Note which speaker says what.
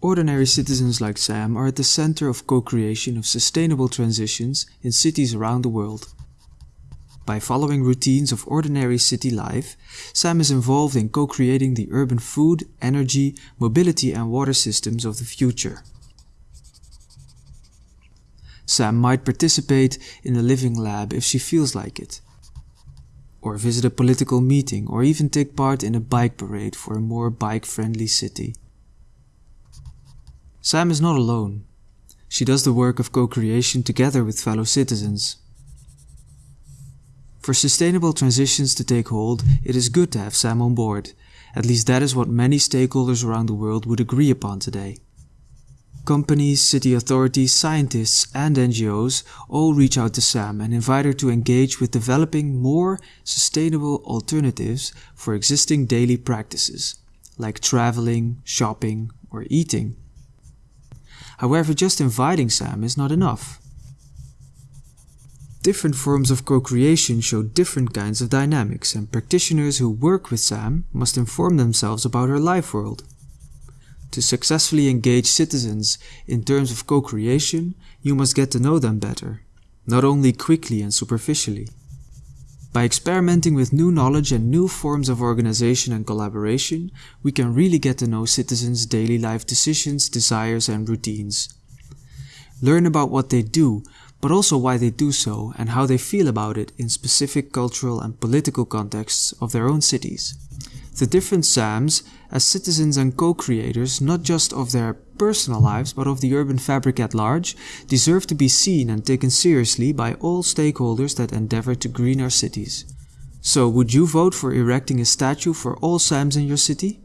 Speaker 1: Ordinary citizens like Sam are at the center of co-creation of sustainable transitions in cities around the world. By following routines of ordinary city life, Sam is involved in co-creating the urban food, energy, mobility and water systems of the future. Sam might participate in a living lab if she feels like it, or visit a political meeting, or even take part in a bike parade for a more bike-friendly city. Sam is not alone. She does the work of co-creation together with fellow citizens. For sustainable transitions to take hold, it is good to have Sam on board. At least that is what many stakeholders around the world would agree upon today. Companies, city authorities, scientists and NGOs all reach out to Sam and invite her to engage with developing more sustainable alternatives for existing daily practices, like traveling, shopping or eating. However, just inviting Sam is not enough. Different forms of co-creation show different kinds of dynamics and practitioners who work with Sam must inform themselves about her life world. To successfully engage citizens in terms of co-creation, you must get to know them better, not only quickly and superficially. By experimenting with new knowledge and new forms of organization and collaboration, we can really get to know citizens' daily life decisions, desires and routines. Learn about what they do, but also why they do so and how they feel about it in specific cultural and political contexts of their own cities. The different SAMs as citizens and co-creators not just of their personal lives but of the urban fabric at large deserve to be seen and taken seriously by all stakeholders that endeavor to green our cities. So would you vote for erecting a statue for all SAMs in your city?